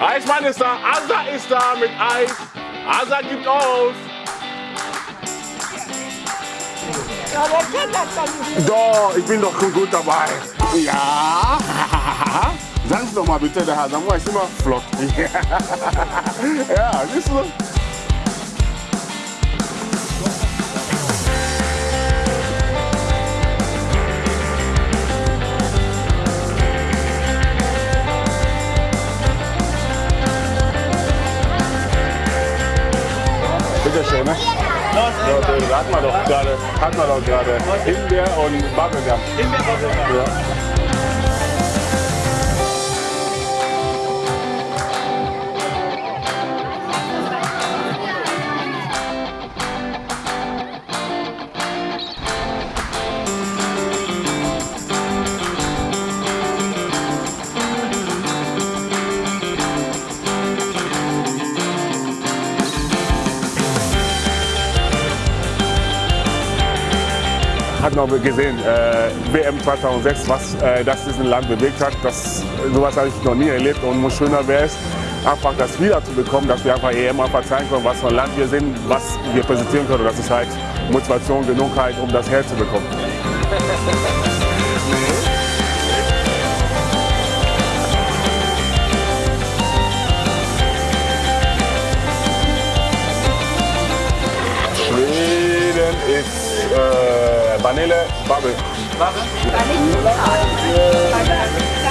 Eismann ist da, Asa ist da mit Eis. Asa gibt auf. Doch, ich bin doch schon gut dabei. Ja. Sagen Sie doch mal bitte, der Samuel ist immer flott. ja, siehst du? Bitteschön, ne? So, da hat man doch gerade, hat man doch gerade Himbeer und Bubblegum. Himbeer, Bubblegum. Ja. Hat noch gesehen, äh, WM 2006, was äh, das diesen Land bewegt hat. Das, sowas habe ich noch nie erlebt und umso schöner wäre es, einfach das wieder zu bekommen, dass wir einfach EM einfach zeigen können, was für ein Land wir sind, was wir präsentieren können. Das ist halt Motivation genug, halt, um das herzubekommen. Schweden ist äh, vanille, bagger. Bagger? Vanille.